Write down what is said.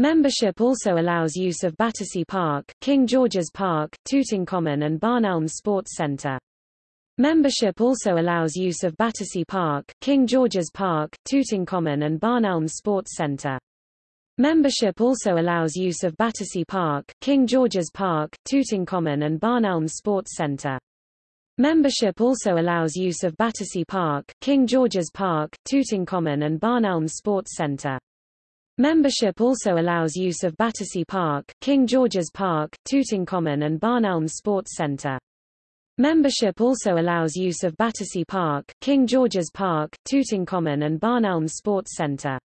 Membership also allows use of Battersea Park, King George's Park, Tooting Common and Barn Elms Sports Centre. Membership also allows use of Battersea Park, King George's Park, Tooting Common and Barn Elms Sports Centre. Membership also allows use of Battersea Park, King George's Park, Tooting Common and Barn Elms Sports Centre. Membership also allows use of Battersea Park, King George's Park, Tooting Common and Barn Elms Sports Centre. Membership also allows use of Battersea Park, King George's Park, Tooting Common and Barn Elms Sports Centre. Membership also allows use of Battersea Park, King George's Park, Tooting Common and Barn Elms Sports Centre.